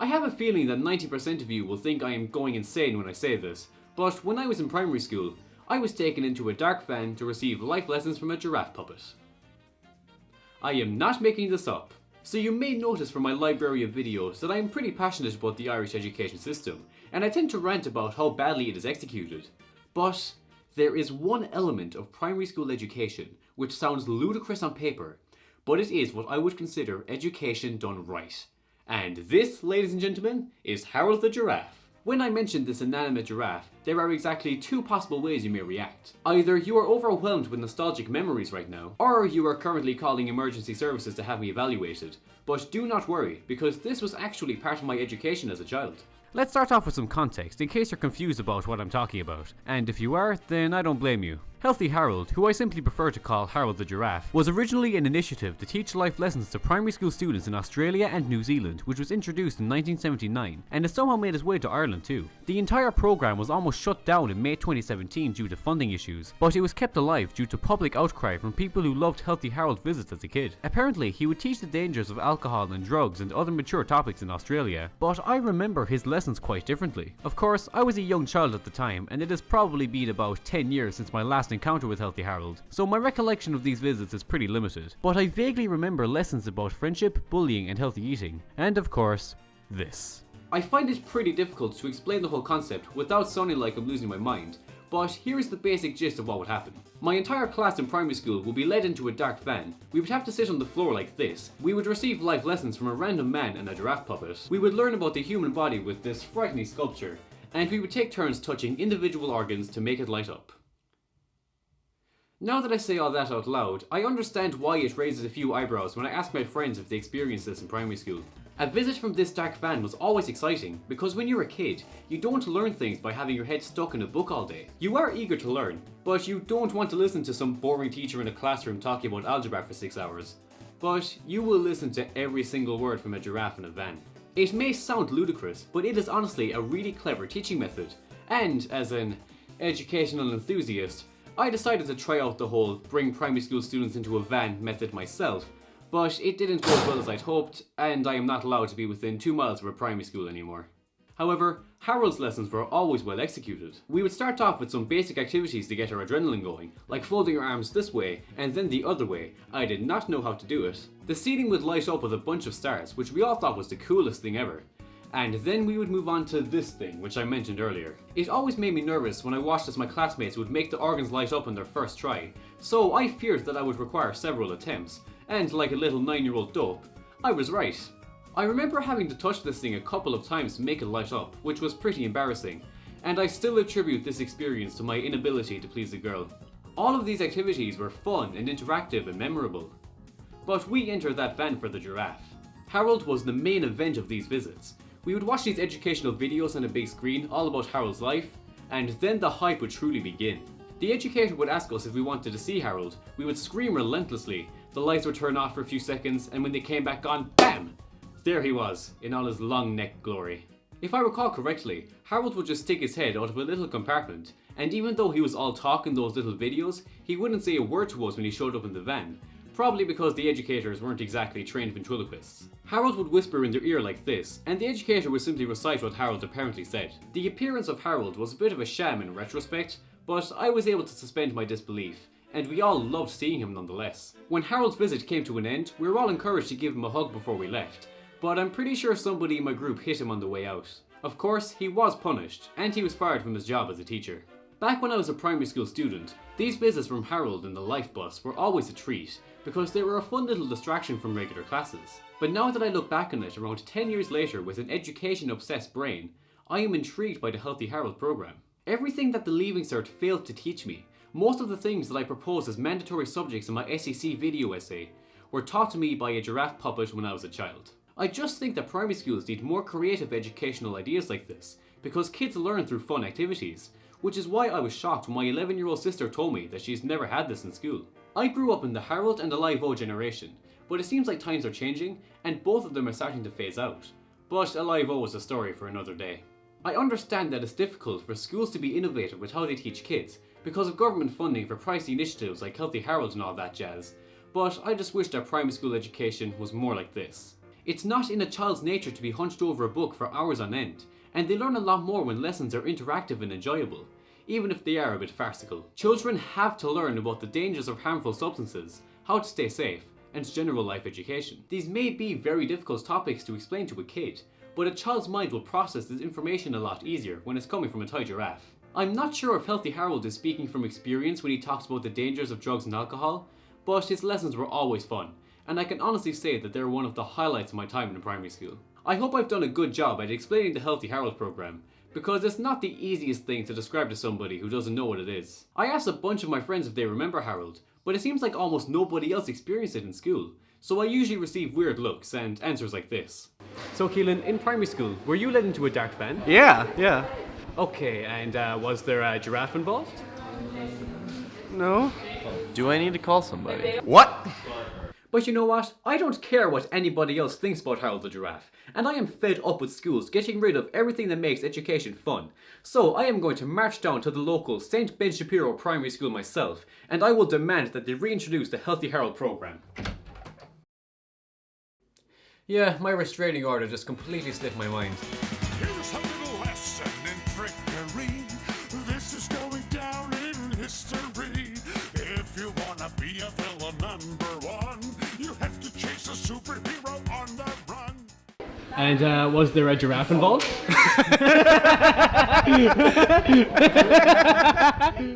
I have a feeling that 90% of you will think I am going insane when I say this, but when I was in primary school, I was taken into a dark van to receive life lessons from a giraffe puppet. I am not making this up. So you may notice from my library of videos that I am pretty passionate about the Irish education system, and I tend to rant about how badly it is executed. But there is one element of primary school education which sounds ludicrous on paper, but it is what I would consider education done right. And this, ladies and gentlemen, is Harold the Giraffe. When I mention this inanimate giraffe, there are exactly two possible ways you may react. Either you are overwhelmed with nostalgic memories right now, or you are currently calling emergency services to have me evaluated. But do not worry, because this was actually part of my education as a child. Let's start off with some context, in case you're confused about what I'm talking about. And if you are, then I don't blame you. Healthy Harold, who I simply prefer to call Harold the Giraffe, was originally an initiative to teach life lessons to primary school students in Australia and New Zealand, which was introduced in 1979, and has somehow made its way to Ireland too. The entire program was almost shut down in May 2017 due to funding issues, but it was kept alive due to public outcry from people who loved Healthy Harold visits as a kid. Apparently, he would teach the dangers of alcohol and drugs and other mature topics in Australia, but I remember his lessons quite differently. Of course, I was a young child at the time, and it has probably been about 10 years since my last encounter with Healthy Harold, so my recollection of these visits is pretty limited. But I vaguely remember lessons about friendship, bullying, and healthy eating. And of course, this. I find it pretty difficult to explain the whole concept without sounding like I'm losing my mind, but here is the basic gist of what would happen. My entire class in primary school would be led into a dark van. We would have to sit on the floor like this. We would receive life lessons from a random man and a giraffe puppet. We would learn about the human body with this frightening sculpture, and we would take turns touching individual organs to make it light up. Now that I say all that out loud, I understand why it raises a few eyebrows when I ask my friends if they experienced this in primary school. A visit from this dark van was always exciting, because when you're a kid, you don't learn things by having your head stuck in a book all day. You are eager to learn, but you don't want to listen to some boring teacher in a classroom talking about algebra for 6 hours. But you will listen to every single word from a giraffe in a van. It may sound ludicrous, but it is honestly a really clever teaching method, and as an educational enthusiast, I decided to try out the whole bring primary school students into a van method myself, but it didn't go as well as I'd hoped, and I am not allowed to be within 2 miles of a primary school anymore. However, Harold's lessons were always well executed. We would start off with some basic activities to get our adrenaline going, like folding our arms this way and then the other way. I did not know how to do it. The ceiling would light up with a bunch of stars, which we all thought was the coolest thing ever. And then we would move on to this thing, which I mentioned earlier. It always made me nervous when I watched as my classmates would make the organs light up on their first try, so I feared that I would require several attempts, and like a little 9 year old dope, I was right. I remember having to touch this thing a couple of times to make it light up, which was pretty embarrassing, and I still attribute this experience to my inability to please a girl. All of these activities were fun and interactive and memorable. But we entered that van for the giraffe. Harold was the main event of these visits, we would watch these educational videos on a big screen all about Harold's life, and then the hype would truly begin. The educator would ask us if we wanted to see Harold. We would scream relentlessly. The lights would turn off for a few seconds, and when they came back on, BAM! There he was, in all his long neck glory. If I recall correctly, Harold would just stick his head out of a little compartment, and even though he was all talk in those little videos, he wouldn't say a word to us when he showed up in the van, probably because the educators weren't exactly trained ventriloquists. Harold would whisper in their ear like this, and the educator would simply recite what Harold apparently said. The appearance of Harold was a bit of a sham in retrospect, but I was able to suspend my disbelief, and we all loved seeing him nonetheless. When Harold's visit came to an end, we were all encouraged to give him a hug before we left, but I'm pretty sure somebody in my group hit him on the way out. Of course, he was punished, and he was fired from his job as a teacher. Back when I was a primary school student, these visits from Harold in the life bus were always a treat, because they were a fun little distraction from regular classes. But now that I look back on it around 10 years later with an education obsessed brain, I am intrigued by the Healthy Harold program. Everything that the Leaving Cert failed to teach me, most of the things that I proposed as mandatory subjects in my SEC video essay, were taught to me by a giraffe puppet when I was a child. I just think that primary schools need more creative educational ideas like this, because kids learn through fun activities, which is why I was shocked when my 11 year old sister told me that she's never had this in school. I grew up in the Harold and the Live-O generation, but it seems like times are changing and both of them are starting to phase out. But Alive-O is a story for another day. I understand that it's difficult for schools to be innovative with how they teach kids because of government funding for pricey initiatives like Healthy Harold and all that jazz, but I just wish that primary school education was more like this. It's not in a child's nature to be hunched over a book for hours on end, and they learn a lot more when lessons are interactive and enjoyable, even if they are a bit farcical. Children have to learn about the dangers of harmful substances, how to stay safe, and general life education. These may be very difficult topics to explain to a kid, but a child's mind will process this information a lot easier when it's coming from a toy giraffe. I'm not sure if Healthy Harold is speaking from experience when he talks about the dangers of drugs and alcohol, but his lessons were always fun, and I can honestly say that they're one of the highlights of my time in primary school. I hope I've done a good job at explaining the Healthy Harold program, because it's not the easiest thing to describe to somebody who doesn't know what it is. I asked a bunch of my friends if they remember Harold, but it seems like almost nobody else experienced it in school, so I usually receive weird looks and answers like this. So Keelan, in primary school, were you led into a dark van? Yeah, yeah. Okay, and uh, was there a giraffe involved? No. Do I need to call somebody? What? But you know what? I don't care what anybody else thinks about Harold the Giraffe, and I am fed up with schools getting rid of everything that makes education fun. So I am going to march down to the local St. Ben Shapiro Primary School myself, and I will demand that they reintroduce the Healthy Harold program. Yeah, my restraining order just completely slipped my mind. Here's a little lesson in trickery. This is going down in history. If you wanna be a villain number one, superhero on the run. And uh, was there a giraffe involved?